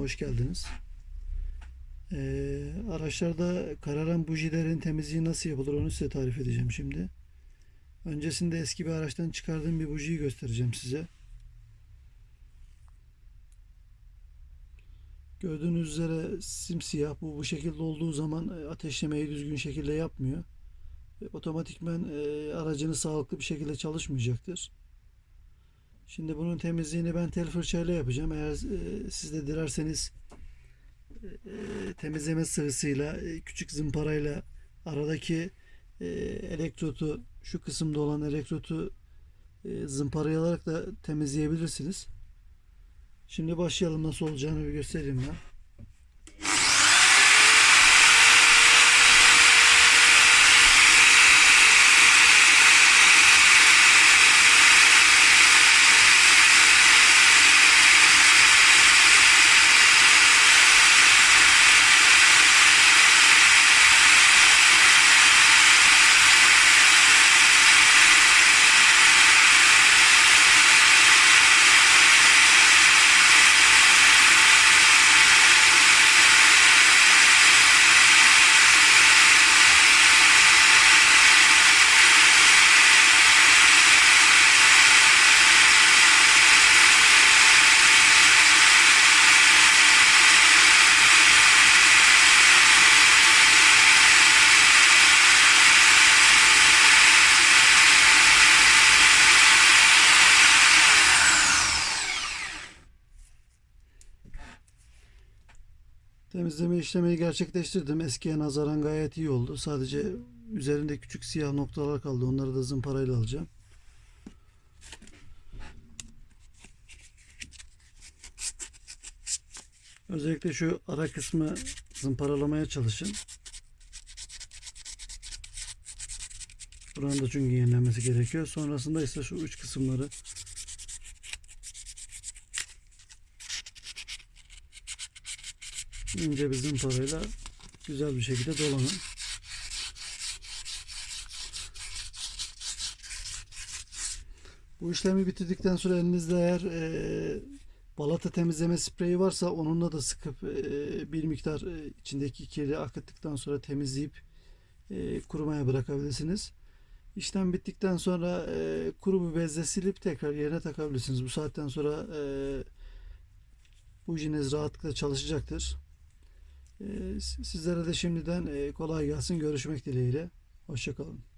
hoş geldiniz. Ee, araçlarda kararan bujilerin temizliği nasıl yapılır onu size tarif edeceğim şimdi. Öncesinde eski bir araçtan çıkardığım bir bujiyi göstereceğim size. Gördüğünüz üzere simsiyah bu bu şekilde olduğu zaman e, ateşlemeyi düzgün şekilde yapmıyor. Otomatikmen e, aracınız sağlıklı bir şekilde çalışmayacaktır. Şimdi bunun temizliğini ben tel fırçayla yapacağım. Eğer e, siz de dilerseniz e, temizleme sıvısıyla e, küçük zımparayla aradaki e, elektrotu şu kısımda olan elektrotu e, zımparalayarak da temizleyebilirsiniz. Şimdi başlayalım nasıl olacağını bir göstereyim ben. Temizleme işlemeyi gerçekleştirdim. Eskiye nazaran gayet iyi oldu. Sadece üzerinde küçük siyah noktalar kaldı. Onları da zımparayla alacağım. Özellikle şu ara kısmı zımparalamaya çalışın. Buranın da çünkü yenilenmesi gerekiyor. Sonrasında ise şu uç kısımları ince bir zımparayla güzel bir şekilde dolanın. Bu işlemi bitirdikten sonra elinizde eğer e, balata temizleme spreyi varsa onunla da sıkıp e, bir miktar e, içindeki kiri akıttıktan sonra temizleyip e, kurumaya bırakabilirsiniz. İşlem bittikten sonra e, kuru bir bezle silip tekrar yerine takabilirsiniz. Bu saatten sonra e, bujiniz rahatlıkla çalışacaktır. Ee, Sizlere de şimdiden e, kolay gelsin. Görüşmek dileğiyle. Hoşçakalın.